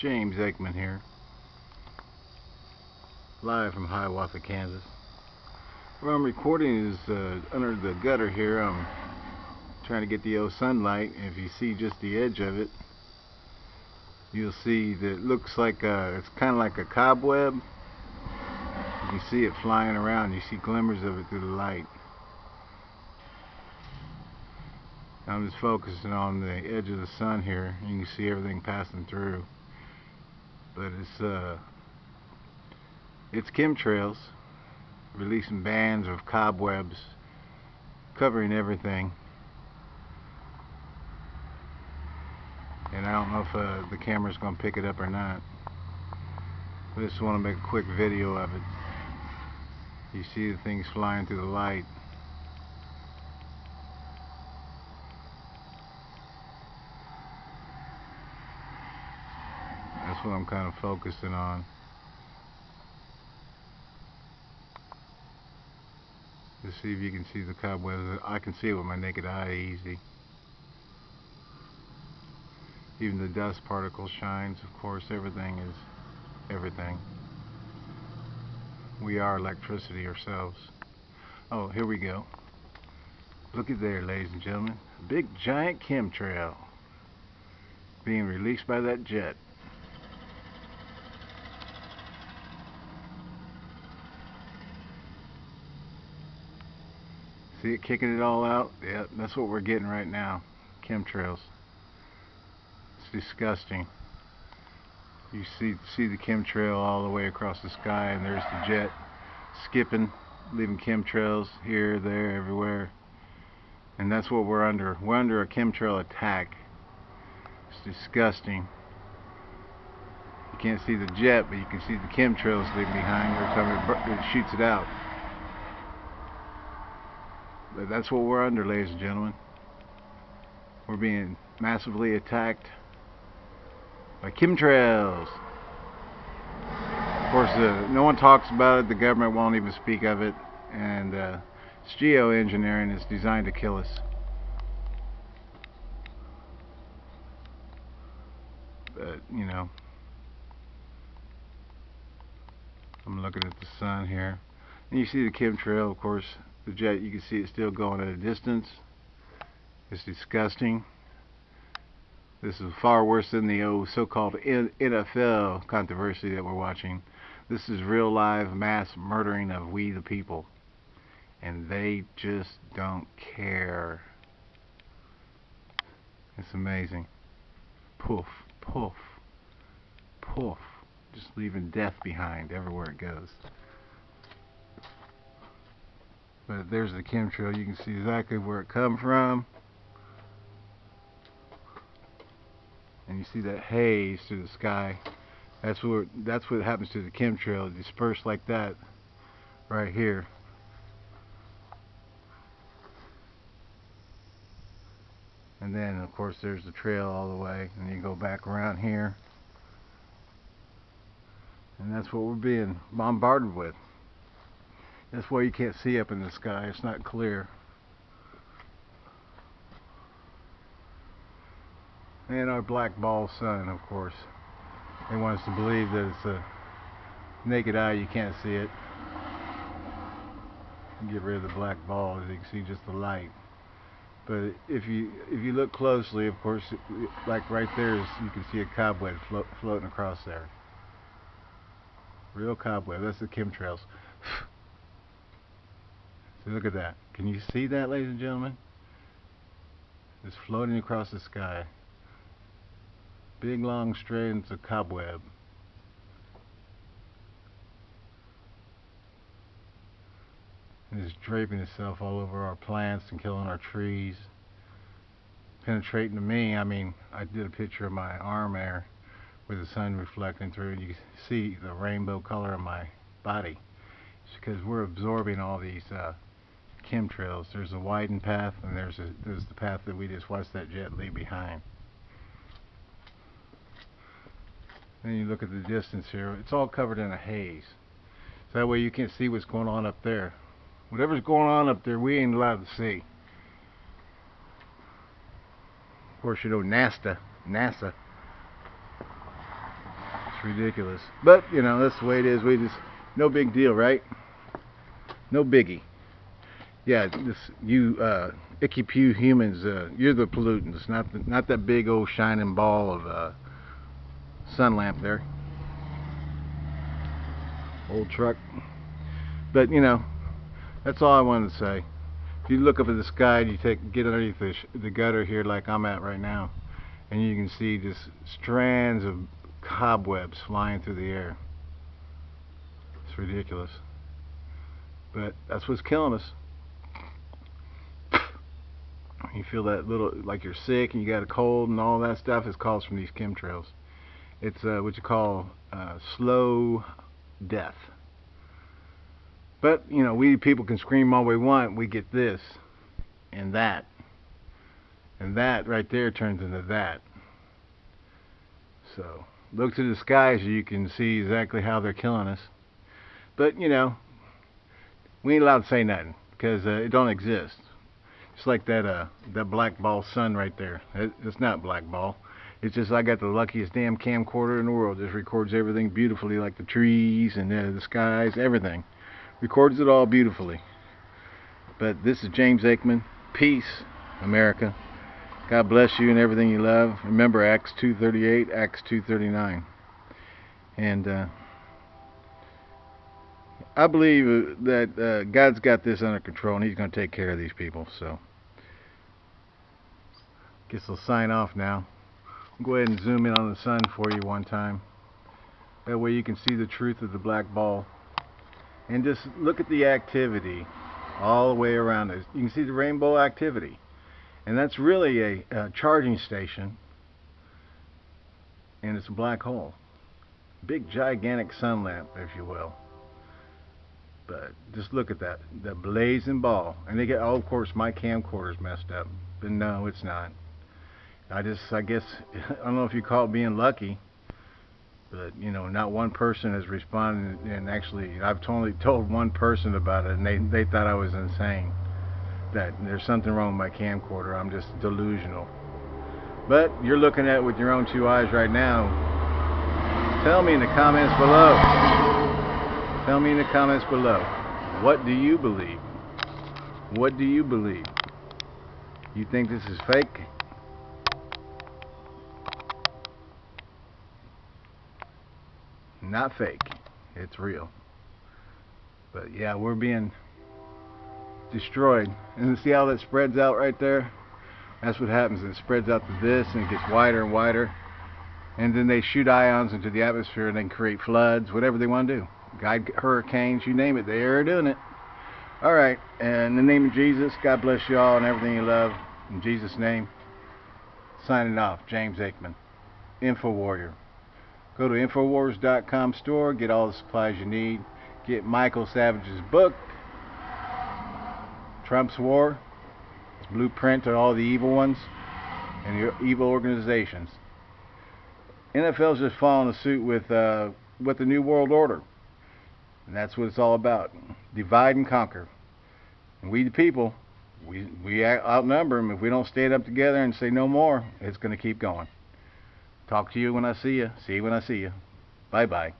James Aikman here, live from Hiawatha, Kansas. Where I'm recording is uh, under the gutter here. I'm trying to get the old sunlight. If you see just the edge of it, you'll see that it looks like a, it's kind of like a cobweb. You can see it flying around. You see glimmers of it through the light. I'm just focusing on the edge of the sun here. And you can see everything passing through but it's uh it's chemtrails releasing bands of cobwebs covering everything. And I don't know if uh, the camera's gonna pick it up or not. I just want to make a quick video of it. You see the things flying through the light what I'm kind of focusing on. To see if you can see the cobwebs. I can see it with my naked eye easy. Even the dust particles shines, of course, everything is everything. We are electricity ourselves. Oh, here we go. Look at there, ladies and gentlemen. Big giant chemtrail being released by that jet. See it kicking it all out? Yeah, that's what we're getting right now. Chemtrails. It's disgusting. You see see the chemtrail all the way across the sky and there's the jet skipping, leaving chemtrails here, there, everywhere. And that's what we're under. We're under a chemtrail attack. It's disgusting. You can't see the jet, but you can see the chemtrails leaving behind every time it shoots it out. But that's what we're under, ladies and gentlemen. We're being massively attacked by chemtrails. Of course, uh, no one talks about it. The government won't even speak of it. And uh, it's geoengineering. It's designed to kill us. But, you know, I'm looking at the sun here. And you see the chemtrail, of course, the jet you can see it still going at a distance. It's disgusting. This is far worse than the old so-called NFL controversy that we're watching. This is real live mass murdering of we the people. And they just don't care. It's amazing. Poof poof poof. Just leaving death behind everywhere it goes but there's the chemtrail you can see exactly where it come from. And you see that haze through the sky. That's what that's what happens to the chemtrail It dispersed like that right here. And then of course there's the trail all the way and you go back around here. And that's what we're being bombarded with that's why you can't see up in the sky. It's not clear. And our black ball sun, of course. They want us to believe that it's a naked eye, you can't see it. Get rid of the black ball, you can see just the light. But if you if you look closely, of course, like right there, is, you can see a cobweb float, floating across there. Real cobweb. That's the chemtrails. Look at that. Can you see that, ladies and gentlemen? It's floating across the sky. Big long strands of cobweb. And it's draping itself all over our plants and killing our trees. Penetrating to me, I mean, I did a picture of my arm there with the sun reflecting through you can see the rainbow color of my body. It's because we're absorbing all these uh, chemtrails. There's a widened path and there's a there's the path that we just watched that jet leave behind. Then you look at the distance here, it's all covered in a haze. So that way you can't see what's going on up there. Whatever's going on up there, we ain't allowed to see. Of course, you know NASA, NASA It's ridiculous. But, you know, that's the way it is. We just, no big deal, right? No biggie. Yeah, this, you, uh, icky pew humans, uh, you're the pollutants, not the, not that big old shining ball of, uh, sun lamp there. Old truck. But, you know, that's all I wanted to say. If you look up at the sky and you take, get underneath the, the gutter here like I'm at right now, and you can see just strands of cobwebs flying through the air. It's ridiculous. But that's what's killing us. You feel that little, like you're sick and you got a cold and all that stuff is caused from these chemtrails. It's uh, what you call uh, slow death. But, you know, we people can scream all we want. We get this and that. And that right there turns into that. So, look to the skies you can see exactly how they're killing us. But, you know, we ain't allowed to say nothing because uh, it don't exist. It's like that uh, that black ball sun right there. It, it's not black ball. It's just I got the luckiest damn camcorder in the world. Just records everything beautifully, like the trees and uh, the skies, everything. Records it all beautifully. But this is James Aikman. Peace, America. God bless you and everything you love. Remember Acts 2.38, Acts 2.39. And uh, I believe uh, that uh, God's got this under control and He's going to take care of these people. So, guess I'll sign off now. I'll go ahead and zoom in on the sun for you one time. That way you can see the truth of the black ball. And just look at the activity all the way around it. You can see the rainbow activity. And that's really a, a charging station. And it's a black hole. Big gigantic sun lamp, if you will. But just look at that, the blazing ball. And they get, oh, of course, my camcorder's messed up. But no, it's not. I just, I guess, I don't know if you call it being lucky, but you know, not one person has responded. And actually, I've totally told one person about it, and they they thought I was insane. That there's something wrong with my camcorder. I'm just delusional. But you're looking at it with your own two eyes right now. Tell me in the comments below. Tell me in the comments below. What do you believe? What do you believe? You think this is fake? Not fake. It's real. But yeah, we're being destroyed. And see how that spreads out right there? That's what happens. It spreads out to this and it gets wider and wider. And then they shoot ions into the atmosphere and then create floods, whatever they want to do. Guide hurricanes, you name it, they are doing it. Alright, and in the name of Jesus, God bless you all and everything you love. In Jesus' name, signing off, James Aikman, Info Warrior. Go to Infowars.com store, get all the supplies you need. Get Michael Savage's book, Trump's War. It's blueprint to all the evil ones and the evil organizations. NFL's just following suit with uh, with the New World Order. And that's what it's all about. Divide and conquer. And we the people, we, we outnumber them. If we don't stand up together and say no more, it's going to keep going. Talk to you when I see you. See you when I see you. Bye-bye.